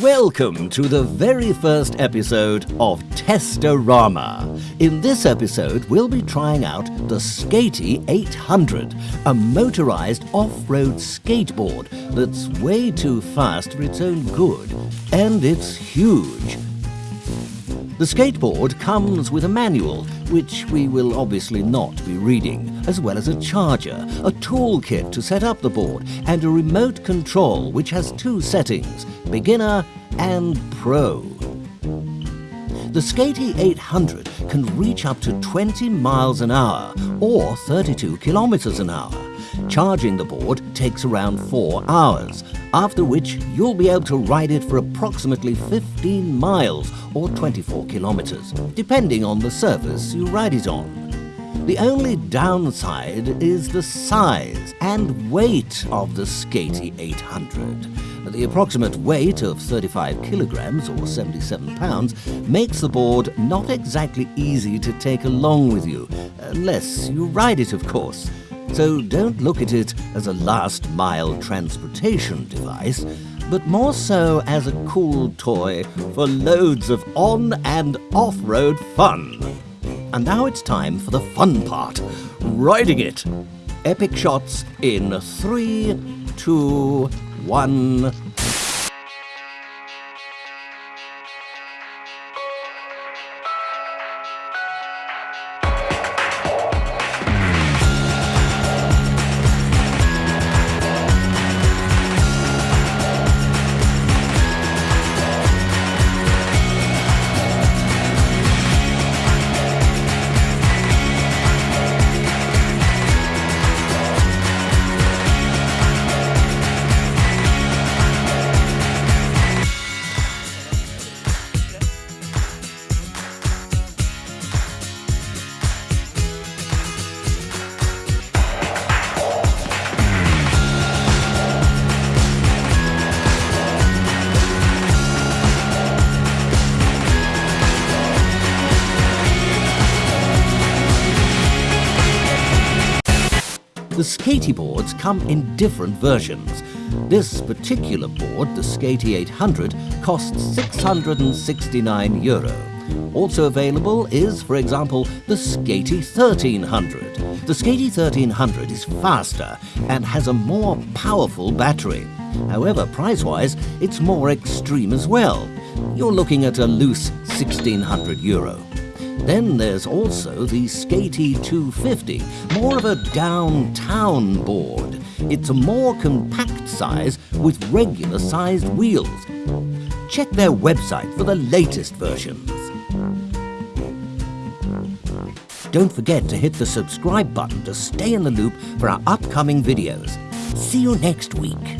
Welcome to the very first episode of Testorama. In this episode, we'll be trying out the Skatey 800, a motorized off-road skateboard that's way too fast for its own good, and it's huge. The skateboard comes with a manual, which we will obviously not be reading, as well as a charger, a toolkit to set up the board, and a remote control which has two settings, beginner and pro. The Skatey 800 can reach up to 20 miles an hour or 32 kilometers an hour. Charging the board takes around 4 hours, after which you'll be able to ride it for approximately 15 miles or 24 kilometers, depending on the surface you ride it on. The only downside is the size and weight of the Skatey 800. The approximate weight of 35 kilograms or 77 pounds makes the board not exactly easy to take along with you, unless you ride it, of course. So don't look at it as a last mile transportation device, but more so as a cool toy for loads of on and off road fun. And now it's time for the fun part riding it. Epic shots in three, two, one. The skatey boards come in different versions. This particular board, the Skatey 800, costs 669 euro. Also available is, for example, the Skatey 1300. The Skatey 1300 is faster and has a more powerful battery. However, price-wise, it's more extreme as well. You're looking at a loose 1600 euro. Then there's also the Skatey 250, more of a downtown board. It's a more compact size with regular sized wheels. Check their website for the latest versions. Don't forget to hit the subscribe button to stay in the loop for our upcoming videos. See you next week.